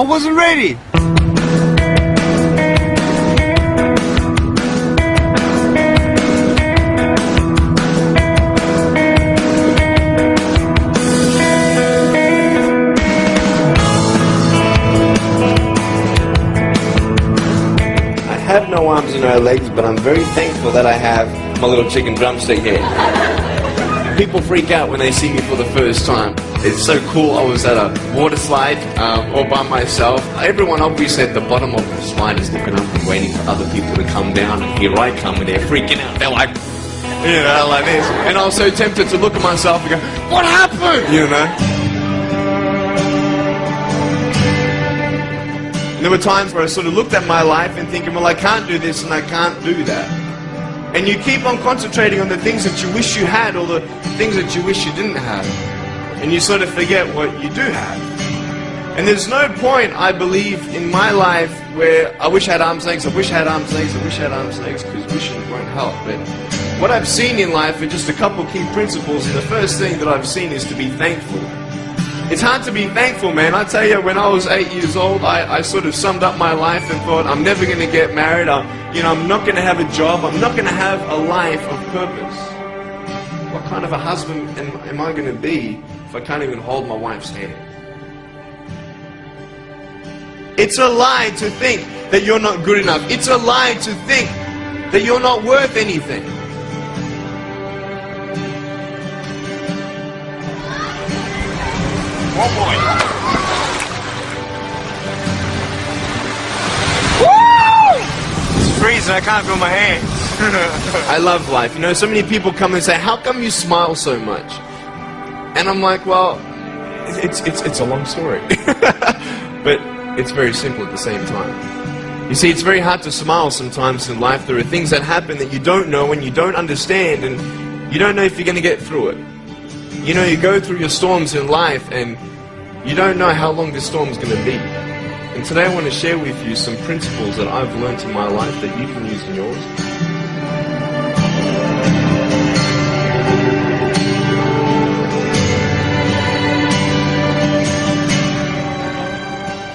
wasn't ready. I have no arms and no legs, but I'm very thankful that I have my little chicken drumstick here. People freak out when they see me for the first time. It's so cool. I was at a water slide um, all by myself. Everyone obviously at the bottom of the slide is looking up and waiting for other people to come down. And here I come and they're freaking out. They're like, you know, like this. And I was so tempted to look at myself and go, what happened? You know? And there were times where I sort of looked at my life and thinking, well, I can't do this and I can't do that. And you keep on concentrating on the things that you wish you had or the things that you wish you didn't have. And you sort of forget what you do have. And there's no point, I believe, in my life where I wish I had arms legs, I wish I had arms legs, I wish I had arms legs, because wishing won't help. But what I've seen in life are just a couple key principles, and the first thing that I've seen is to be thankful. It's hard to be thankful, man. I tell you, when I was eight years old, I, I sort of summed up my life and thought, I'm never going to get married. I'm, you know, I'm not going to have a job. I'm not going to have a life of purpose. What kind of a husband am, am I going to be if I can't even hold my wife's hand? It's a lie to think that you're not good enough. It's a lie to think that you're not worth anything. One more. It's freezing. I can't feel my hands. I love life. You know, so many people come and say, "How come you smile so much?" And I'm like, "Well, it's it's it's a long story, but it's very simple at the same time." You see, it's very hard to smile sometimes in life. There are things that happen that you don't know and you don't understand, and you don't know if you're going to get through it. You know, you go through your storms in life, and you don't know how long this storm is going to be. And today I want to share with you some principles that I've learned in my life that you can use in yours.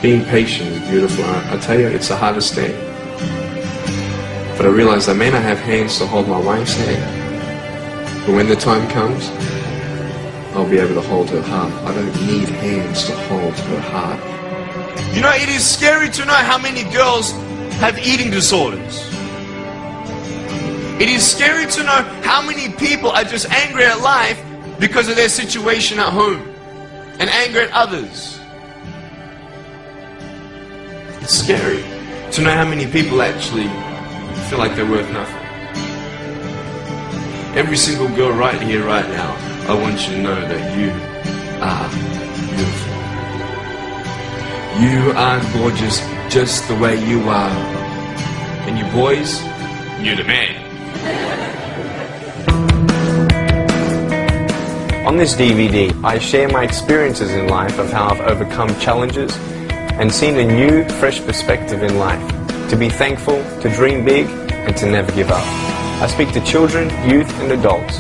Being patient is beautiful. I, I tell you, it's the hardest thing. But I realize I may not have hands to hold my wife's hand. But when the time comes, I'll be able to hold her heart. I don't need hands to hold her heart. You know, it is scary to know how many girls have eating disorders. It is scary to know how many people are just angry at life because of their situation at home and angry at others. It's scary to know how many people actually feel like they're worth nothing. Every single girl right here, right now, I want you to know that you are beautiful. You are gorgeous just the way you are. And you boys, you're the man. On this DVD, I share my experiences in life of how I've overcome challenges and seen a new, fresh perspective in life. To be thankful, to dream big, and to never give up. I speak to children, youth, and adults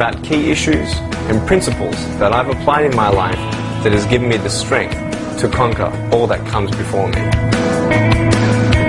about key issues and principles that I've applied in my life that has given me the strength to conquer all that comes before me.